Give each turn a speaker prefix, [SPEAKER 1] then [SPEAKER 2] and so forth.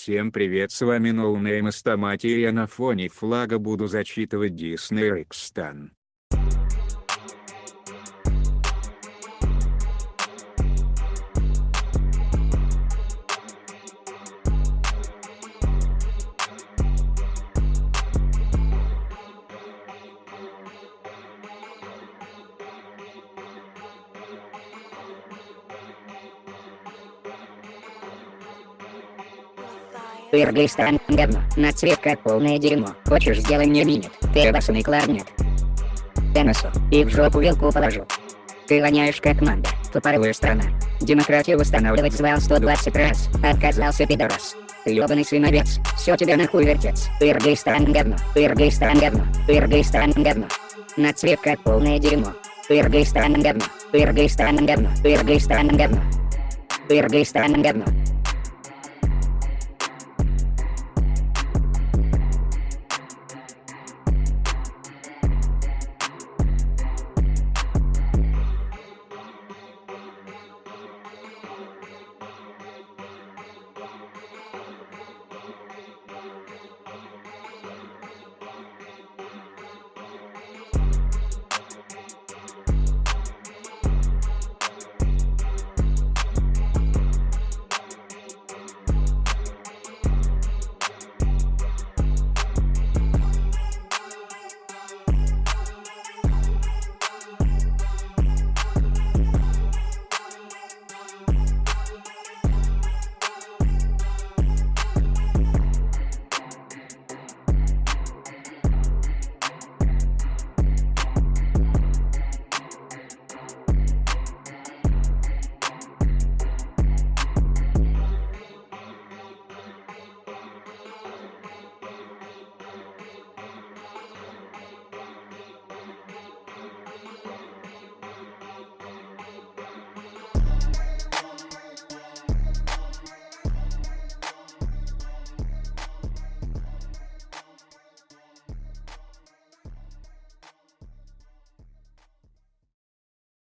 [SPEAKER 1] Всем привет с вами NoName Стамати и я на фоне флага буду зачитывать Disney Рикстан.
[SPEAKER 2] Пыргай стран говно, на цвет как полное дерьмо. Хочешь сделай мне минет, ты обоссанный кларнет. Теннесу, и в жопу вилку положу. Ты воняешь как манда, тупорылая страна. Демократию восстанавливать звал 120 раз, отказался пидорас. Ёбаный свиновец, все тебе нахуй вертец. Пыргай стран говно, пыргай стран говно, пыргай стран говно. На цвет как полное дерьмо. Пыргай стран говно, пыргай стран говно, пыргай стран говно. Пыргай стран говно.